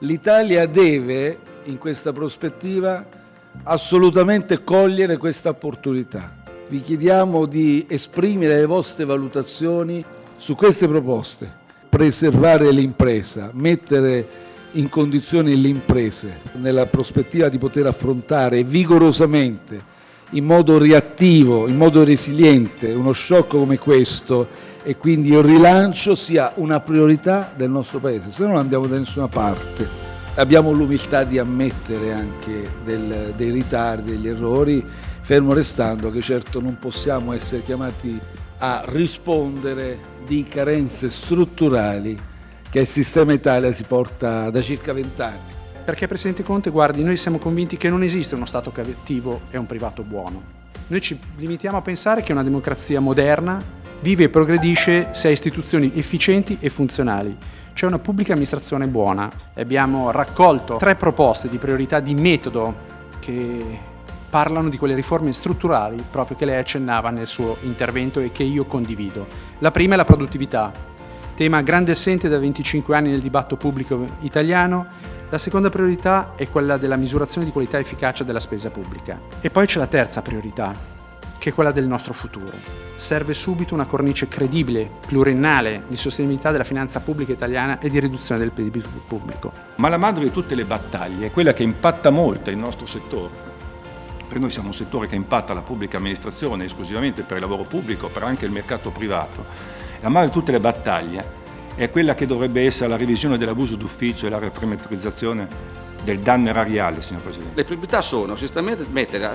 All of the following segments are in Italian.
L'Italia deve, in questa prospettiva, assolutamente cogliere questa opportunità. Vi chiediamo di esprimere le vostre valutazioni su queste proposte, preservare l'impresa, mettere in condizione le imprese nella prospettiva di poter affrontare vigorosamente, in modo reattivo, in modo resiliente, uno shock come questo e quindi il rilancio sia una priorità del nostro Paese, se no non andiamo da nessuna parte. Abbiamo l'umiltà di ammettere anche del, dei ritardi, degli errori, fermo restando che certo non possiamo essere chiamati a rispondere di carenze strutturali che il sistema Italia si porta da circa vent'anni. Perché Presidente Conte, guardi, noi siamo convinti che non esiste uno Stato cattivo e un privato buono. Noi ci limitiamo a pensare che una democrazia moderna vive e progredisce se ha istituzioni efficienti e funzionali. C'è una pubblica amministrazione buona. Abbiamo raccolto tre proposte di priorità di metodo che parlano di quelle riforme strutturali proprio che lei accennava nel suo intervento e che io condivido. La prima è la produttività, tema grande assente da 25 anni nel dibattito pubblico italiano. La seconda priorità è quella della misurazione di qualità e efficacia della spesa pubblica. E poi c'è la terza priorità, che è quella del nostro futuro. Serve subito una cornice credibile, pluriennale, di sostenibilità della finanza pubblica italiana e di riduzione del PIL pubblico. Ma la madre di tutte le battaglie è quella che impatta molto il nostro settore, perché noi siamo un settore che impatta la pubblica amministrazione esclusivamente per il lavoro pubblico, però anche il mercato privato. La madre di tutte le battaglie è quella che dovrebbe essere la revisione dell'abuso d'ufficio e la reperimetrizzazione del danno erariale, signor Presidente. Le priorità sono sistemamente mettere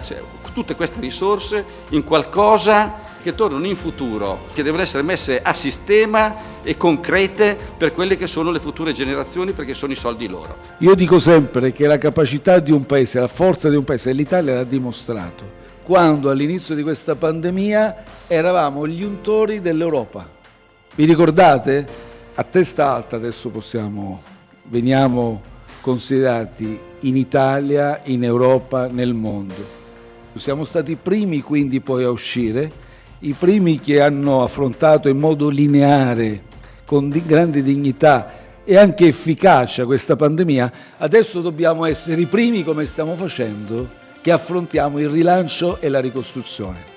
tutte queste risorse in qualcosa che tornano in futuro, che devono essere messe a sistema e concrete per quelle che sono le future generazioni perché sono i soldi loro. Io dico sempre che la capacità di un paese, la forza di un paese, l'Italia l'ha dimostrato, quando all'inizio di questa pandemia eravamo gli untori dell'Europa. Vi ricordate? A testa alta adesso possiamo, veniamo considerati in Italia, in Europa, nel mondo. Siamo stati i primi quindi poi a uscire, i primi che hanno affrontato in modo lineare, con di grande dignità e anche efficacia questa pandemia, adesso dobbiamo essere i primi, come stiamo facendo, che affrontiamo il rilancio e la ricostruzione.